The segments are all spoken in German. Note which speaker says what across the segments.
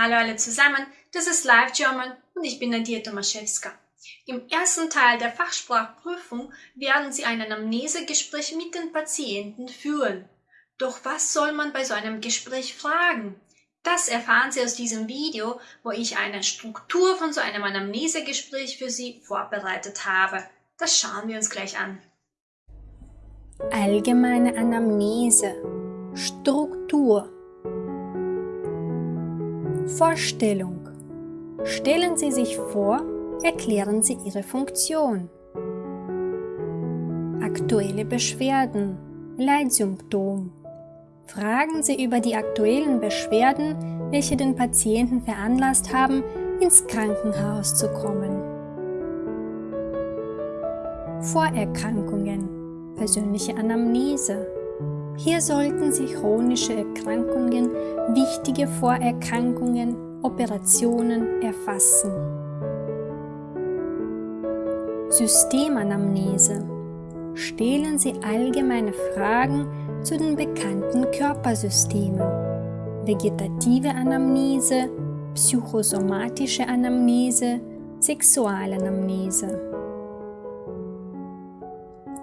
Speaker 1: alle zusammen, das ist Live German und ich bin Nadia Tomaszewska. Im ersten Teil der Fachsprachprüfung werden Sie ein Anamnesegespräch mit den Patienten führen. Doch was soll man bei so einem Gespräch fragen? Das erfahren Sie aus diesem Video, wo ich eine Struktur von so einem Anamnesegespräch für Sie vorbereitet habe. Das schauen wir uns gleich an.
Speaker 2: Allgemeine Anamnese Struktur Vorstellung Stellen Sie sich vor, erklären Sie Ihre Funktion. Aktuelle Beschwerden Leitsymptom Fragen Sie über die aktuellen Beschwerden, welche den Patienten veranlasst haben, ins Krankenhaus zu kommen. Vorerkrankungen persönliche Anamnese. Hier sollten Sie chronische Erkrankungen, wichtige Vorerkrankungen, Operationen erfassen. Systemanamnese. Stellen Sie allgemeine Fragen zu den bekannten Körpersystemen. Vegetative Anamnese, psychosomatische Anamnese, Sexualanamnese.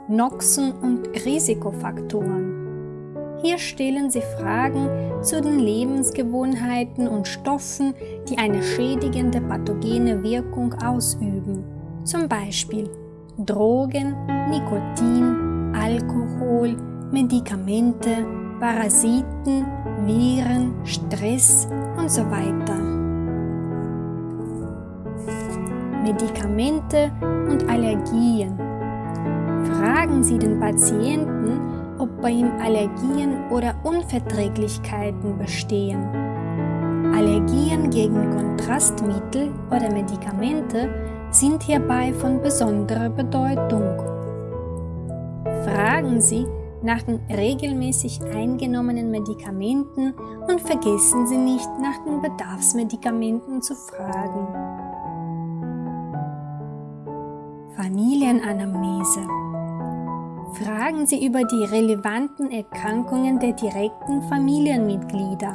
Speaker 2: Noxen und Risikofaktoren. Hier stellen Sie Fragen zu den Lebensgewohnheiten und Stoffen, die eine schädigende pathogene Wirkung ausüben, zum Beispiel Drogen, Nikotin, Alkohol, Medikamente, Parasiten, Viren, Stress und so weiter. Medikamente und Allergien Fragen Sie den Patienten, ob bei ihm Allergien oder Unverträglichkeiten bestehen. Allergien gegen Kontrastmittel oder Medikamente sind hierbei von besonderer Bedeutung. Fragen Sie nach den regelmäßig eingenommenen Medikamenten und vergessen Sie nicht nach den Bedarfsmedikamenten zu fragen. Familienanamnese Fragen Sie über die relevanten Erkrankungen der direkten Familienmitglieder.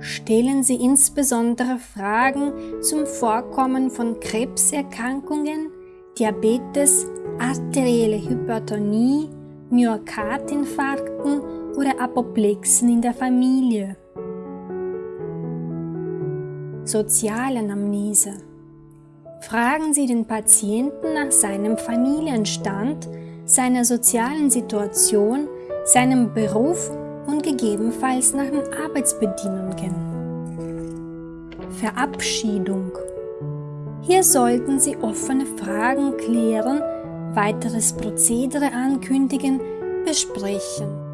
Speaker 2: Stellen Sie insbesondere Fragen zum Vorkommen von Krebserkrankungen, Diabetes, arterielle Hypertonie, Myokardinfarkten oder Apoplexen in der Familie. Sozialanamnese Fragen Sie den Patienten nach seinem Familienstand, seiner sozialen Situation, seinem Beruf und gegebenenfalls nach den Arbeitsbedingungen. Verabschiedung. Hier sollten Sie offene Fragen klären, weiteres Prozedere ankündigen, besprechen.